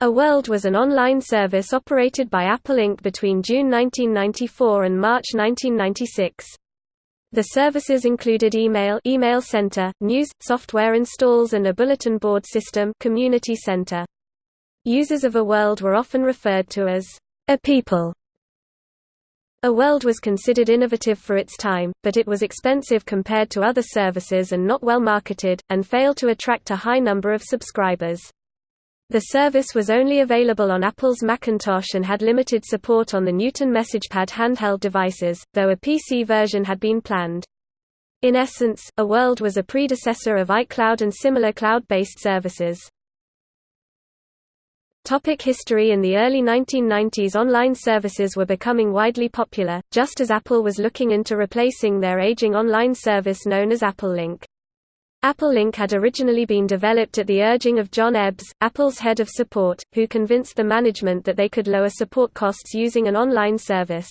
eWorld was an online service operated by Apple Inc. between June 1994 and March 1996. The services included email, email center, news, software installs and a bulletin board system, community center. Users of eWorld were often referred to as a people. eWorld was considered innovative for its time, but it was expensive compared to other services and not well marketed, and failed to attract a high number of subscribers. The service was only available on Apple's Macintosh and had limited support on the Newton MessagePad handheld devices, though a PC version had been planned. In essence, eWorld was a predecessor of iCloud and similar cloud-based services. Topic history In the early 1990s online services were becoming widely popular, just as Apple was looking into replacing their aging online service known as AppleLink. AppleLink had originally been developed at the urging of John Ebbs, Apple's head of support, who convinced the management that they could lower support costs using an online service.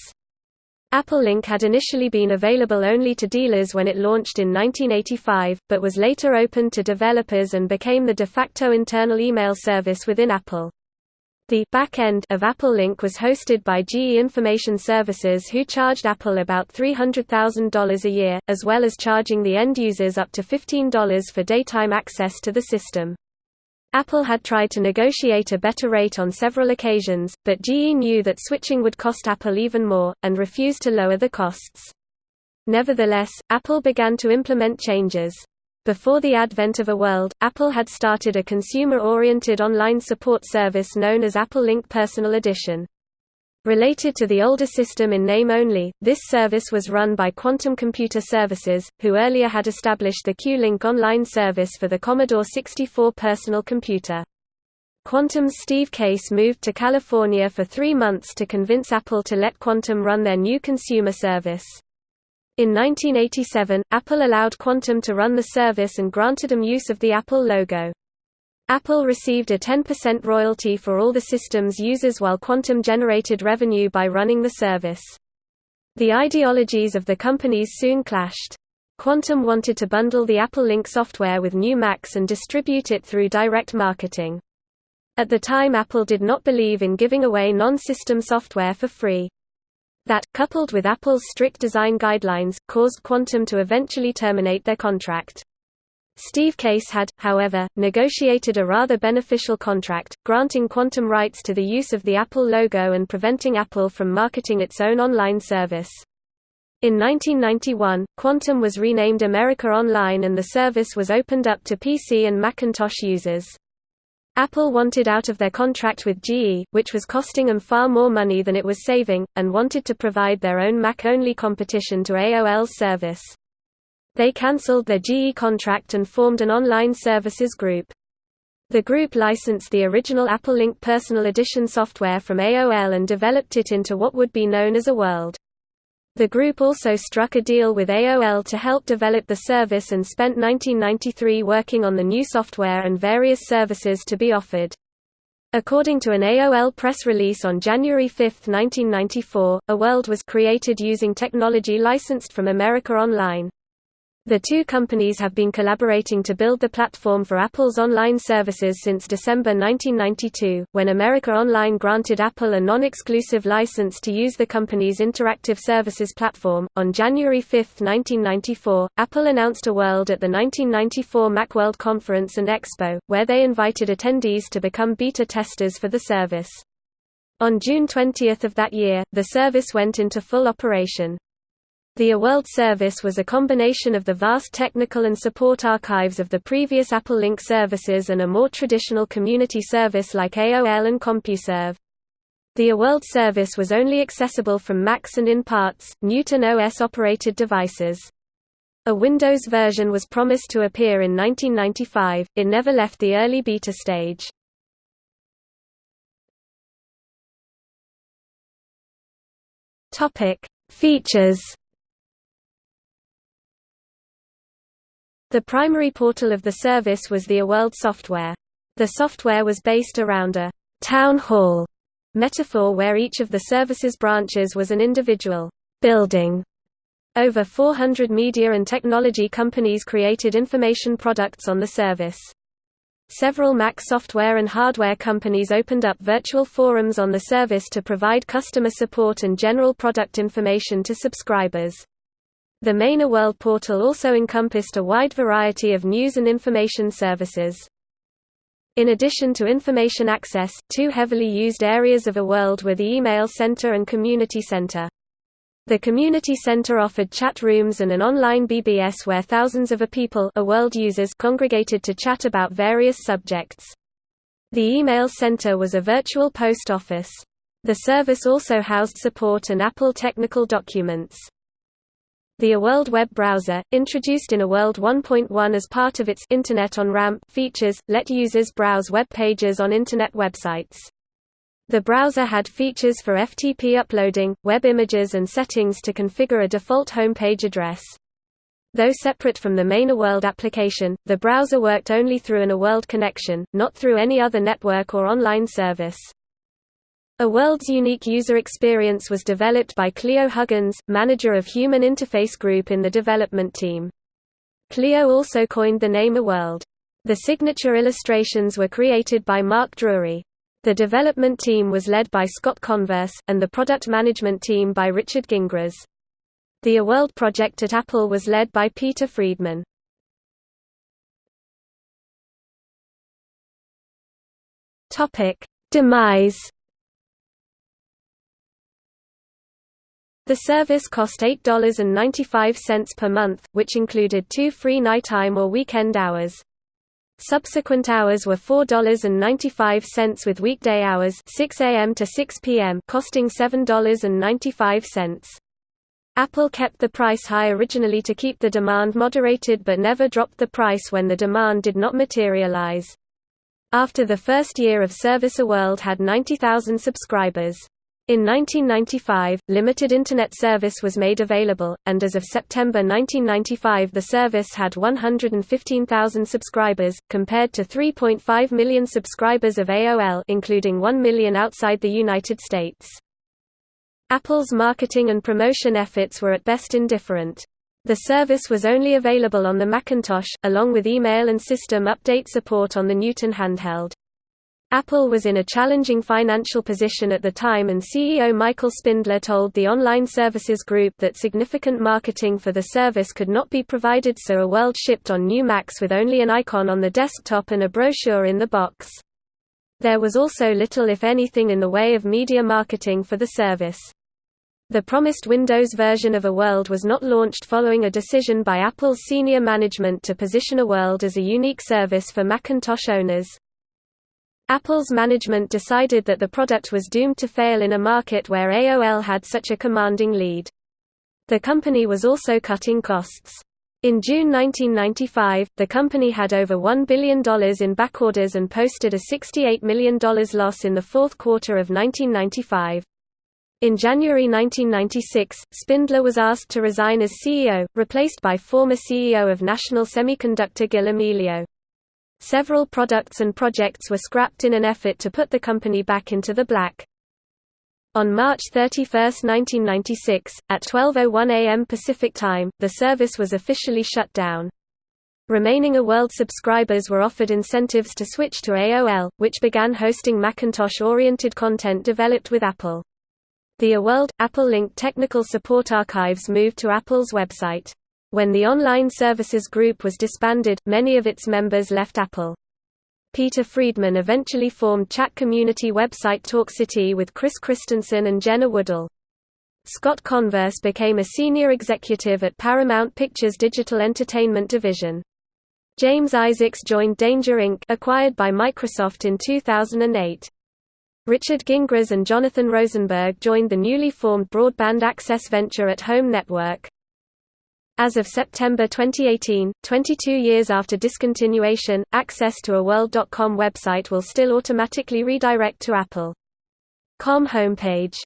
AppleLink had initially been available only to dealers when it launched in 1985, but was later opened to developers and became the de facto internal email service within Apple. The back end of Apple Link was hosted by GE Information Services who charged Apple about $300,000 a year, as well as charging the end users up to $15 for daytime access to the system. Apple had tried to negotiate a better rate on several occasions, but GE knew that switching would cost Apple even more, and refused to lower the costs. Nevertheless, Apple began to implement changes. Before the advent of eWorld, Apple had started a consumer-oriented online support service known as Apple Link Personal Edition. Related to the older system in name only, this service was run by Quantum Computer Services, who earlier had established the Q-Link online service for the Commodore 64 personal computer. Quantum's Steve Case moved to California for three months to convince Apple to let Quantum run their new consumer service. In 1987, Apple allowed Quantum to run the service and granted them use of the Apple logo. Apple received a 10% royalty for all the system's users while Quantum generated revenue by running the service. The ideologies of the companies soon clashed. Quantum wanted to bundle the Apple Link software with new Macs and distribute it through direct marketing. At the time Apple did not believe in giving away non-system software for free. That, coupled with Apple's strict design guidelines, caused Quantum to eventually terminate their contract. Steve Case had, however, negotiated a rather beneficial contract, granting Quantum rights to the use of the Apple logo and preventing Apple from marketing its own online service. In 1991, Quantum was renamed America Online and the service was opened up to PC and Macintosh users. Apple wanted out of their contract with GE, which was costing them far more money than it was saving, and wanted to provide their own Mac-only competition to AOL's service. They cancelled their GE contract and formed an online services group. The group licensed the original Apple Link Personal Edition software from AOL and developed it into what would be known as eWorld. The group also struck a deal with AOL to help develop the service and spent 1993 working on the new software and various services to be offered. According to an AOL press release on January 5, 1994, eWorld was created using technology licensed from America Online. The two companies have been collaborating to build the platform for Apple's online services since December 1992, when America Online granted Apple a non-exclusive license to use the company's interactive services platform. On January 5, 1994, Apple announced eWorld at the 1994 Macworld Conference and Expo, where they invited attendees to become beta testers for the service. On June 20 of that year, the service went into full operation. The eWorld service was a combination of the vast technical and support archives of the previous Apple Link services and a more traditional community service like AOL and CompuServe. The eWorld service was only accessible from Macs and in parts, Newton OS-operated devices. A Windows version was promised to appear in 1995, it never left the early beta stage. Features The primary portal of the service was the eWorld software. The software was based around a «town hall» metaphor where each of the service's branches was an individual «building». Over 400 media and technology companies created information products on the service. Several Mac software and hardware companies opened up virtual forums on the service to provide customer support and general product information to subscribers. The Main World portal also encompassed a wide variety of news and information services. In addition to information access, two heavily used areas of eWorld were the email center and community center. The community center offered chat rooms and an online BBS where thousands of ePeople a world users congregated to chat about various subjects. The email center was a virtual post office. The service also housed support and Apple technical documents. The eWorld web browser, introduced in eWorld 1.1 as part of its Internet on Ramp features, let users browse web pages on Internet websites. The browser had features for FTP uploading, web images and settings to configure a default home page address. Though separate from the main eWorld application, the browser worked only through an eWorld connection, not through any other network or online service. eWorld's unique user experience was developed by Cleo Huggins, manager of Human Interface Group in the development team. Cleo also coined the name eWorld. The signature illustrations were created by Mark Drury. The development team was led by Scott Converse, and the product management team by Richard Gingras. The eWorld project at Apple was led by Peter Friedman. Demise The service cost $8.95 per month, which included two free nighttime or weekend hours. Subsequent hours were $4.95 with weekday hours 6 a.m. to 6 p.m. costing $7.95. Apple kept the price high originally to keep the demand moderated but never dropped the price when the demand did not materialize. After the first year of service eWorld had 90,000 subscribers. In 1995, limited Internet service was made available, and as of September 1995 the service had 115,000 subscribers, compared to 3.5 million subscribers of AOL including 1 million outside the United States. Apple's marketing and promotion efforts were at best indifferent. The service was only available on the Macintosh, along with email and system update support on the Newton handheld. Apple was in a challenging financial position at the time and CEO Michael Spindler told the Online Services Group that significant marketing for the service could not be provided so eWorld shipped on new Macs with only an icon on the desktop and a brochure in the box. There was also little if anything in the way of media marketing for the service. The promised Windows version of eWorld was not launched following a decision by Apple's senior management to position eWorld as a unique service for Macintosh owners. Apple's management decided that the product was doomed to fail in a market where AOL had such a commanding lead. The company was also cutting costs. In June 1995, the company had over $1 billion in backorders and posted a $68 million loss in the fourth quarter of 1995. In January 1996, Spindler was asked to resign as CEO, replaced by former CEO of National Semiconductor Gil Amelio. Several products and projects were scrapped in an effort to put the company back into the black. On March 31, 1996, at 12.01 am Pacific Time, the service was officially shut down. Remaining eWorld subscribers were offered incentives to switch to AOL, which began hosting Macintosh-oriented content developed with Apple. The eWorld, Apple Link technical support archives moved to Apple's website. When the Online Services Group was disbanded, many of its members left Apple. Peter Friedman eventually formed chat community website TalkCity with Chris Christensen and Jenna Woodul. Scott Converse became a senior executive at Paramount Pictures' digital entertainment division. James Isaacs joined Danger Inc. acquired by Microsoft in 2008. Richard Gingras and Jonathan Rosenberg joined the newly formed broadband access venture at Home Network. As of September 2018, 22 years after discontinuation, access to eWorld.com website will still automatically redirect to Apple.com homepage.